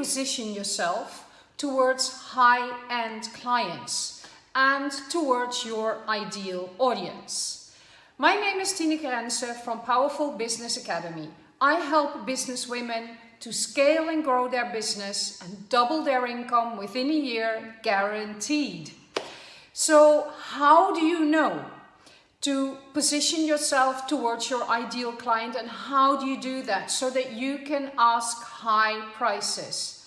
position yourself towards high-end clients and towards your ideal audience. My name is Tineke Rense from Powerful Business Academy. I help business women to scale and grow their business and double their income within a year, guaranteed. So how do you know to position yourself towards your ideal client and how do you do that so that you can ask high prices?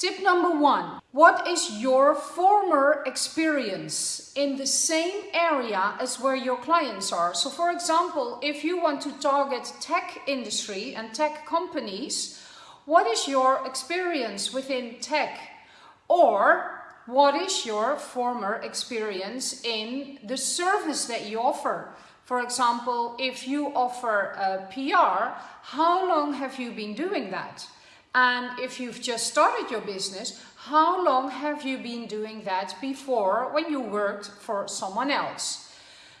Tip number one, what is your former experience in the same area as where your clients are? So for example, if you want to target tech industry and tech companies, what is your experience within tech? Or what is your former experience in the service that you offer? For example, if you offer uh, a PR, how long have you been doing that? And if you've just started your business, how long have you been doing that before when you worked for someone else?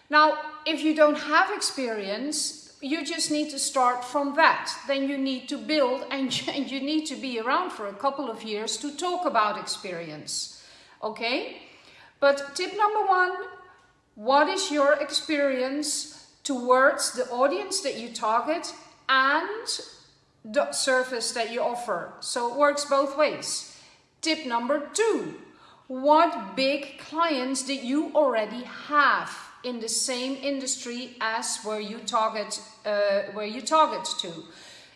Now, if you don't have experience, you just need to start from that. Then you need to build and you need to be around for a couple of years to talk about experience. Okay? But tip number one, what is your experience towards the audience that you target and service that you offer. So it works both ways. Tip number two, what big clients did you already have in the same industry as where you target, uh, where you target to?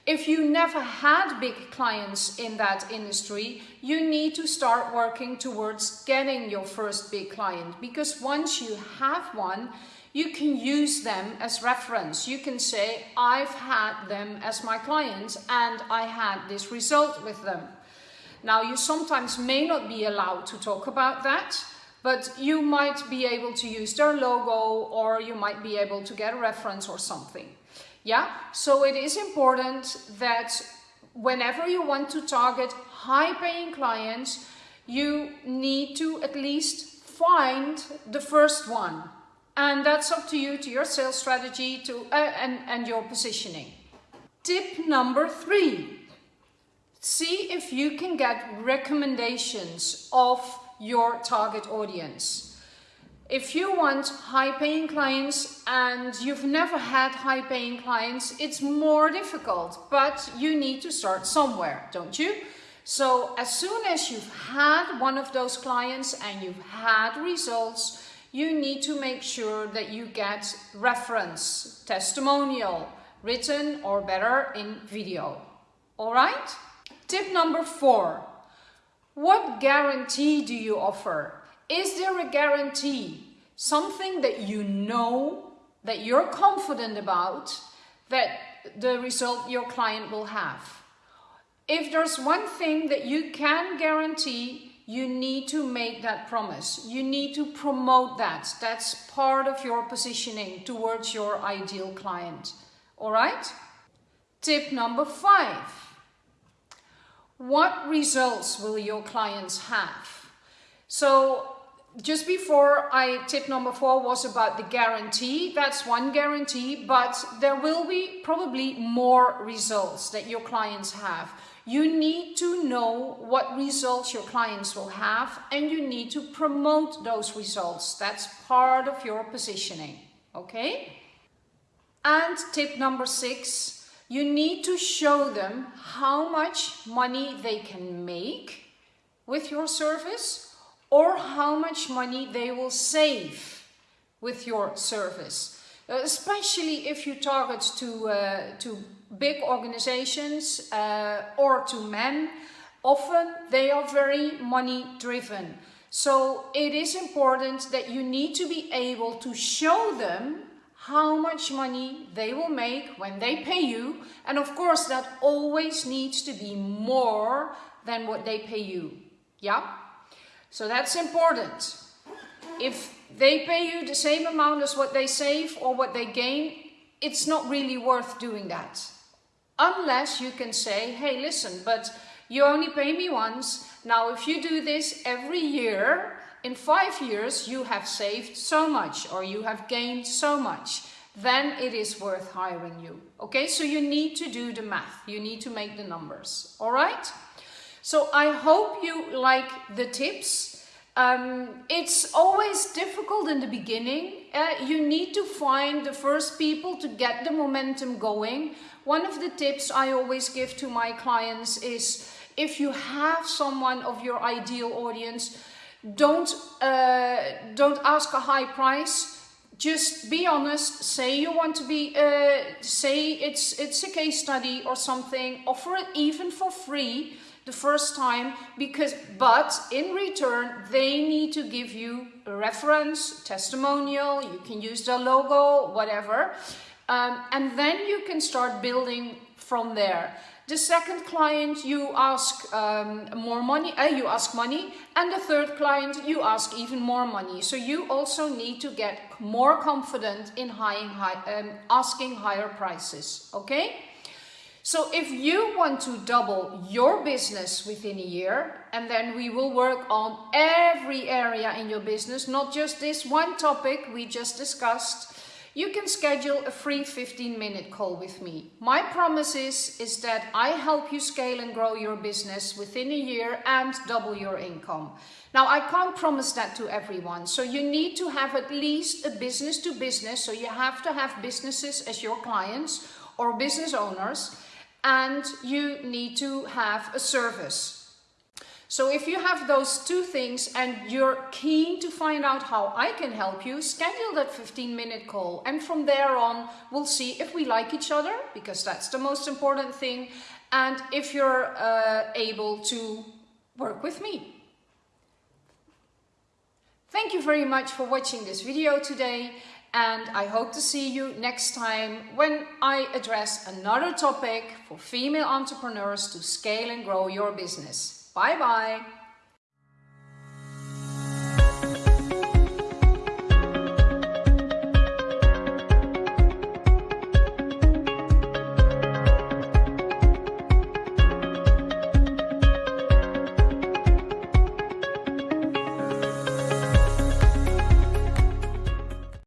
If you never had big clients in that industry, you need to start working towards getting your first big client because once you have one, you can use them as reference. You can say, I've had them as my clients and I had this result with them. Now, you sometimes may not be allowed to talk about that, but you might be able to use their logo or you might be able to get a reference or something. Yeah, so it is important that whenever you want to target high paying clients, you need to at least find the first one. And that's up to you, to your sales strategy to, uh, and, and your positioning. Tip number three. See if you can get recommendations of your target audience. If you want high paying clients and you've never had high paying clients, it's more difficult, but you need to start somewhere, don't you? So as soon as you've had one of those clients and you've had results, you need to make sure that you get reference, testimonial, written or better in video. All right? Tip number four. What guarantee do you offer? Is there a guarantee? Something that you know, that you're confident about, that the result your client will have. If there's one thing that you can guarantee, you need to make that promise. You need to promote that. That's part of your positioning towards your ideal client. All right? Tip number five. What results will your clients have? So just before I tip number four was about the guarantee. That's one guarantee, but there will be probably more results that your clients have. You need to know what results your clients will have and you need to promote those results. That's part of your positioning, okay? And tip number six, you need to show them how much money they can make with your service or how much money they will save with your service. Uh, especially if you target to, uh, to big organizations uh, or to men, often they are very money driven. So it is important that you need to be able to show them how much money they will make when they pay you. And of course that always needs to be more than what they pay you. Yeah? So that's important. If they pay you the same amount as what they save or what they gain, it's not really worth doing that. Unless you can say, hey, listen, but you only pay me once. Now, if you do this every year, in five years, you have saved so much or you have gained so much. Then it is worth hiring you. Okay, so you need to do the math. You need to make the numbers. All right? So I hope you like the tips. Um, it's always difficult in the beginning. Uh, you need to find the first people to get the momentum going. One of the tips I always give to my clients is if you have someone of your ideal audience, don't, uh, don't ask a high price just be honest say you want to be uh, say it's it's a case study or something offer it even for free the first time because but in return they need to give you a reference testimonial you can use the logo whatever. Um, and then you can start building from there. The second client you ask um, more money uh, you ask money. And the third client you ask even more money. So you also need to get more confident in high, um, asking higher prices okay so if you want to double your business within a year, and then we will work on every area in your business, not just this one topic we just discussed, you can schedule a free 15 minute call with me. My promise is, is that I help you scale and grow your business within a year and double your income. Now, I can't promise that to everyone. So you need to have at least a business to business. So you have to have businesses as your clients or business owners and you need to have a service. So if you have those two things and you're keen to find out how I can help you, schedule that 15 minute call. And from there on, we'll see if we like each other, because that's the most important thing. And if you're uh, able to work with me. Thank you very much for watching this video today and I hope to see you next time when I address another topic for female entrepreneurs to scale and grow your business. Bye bye!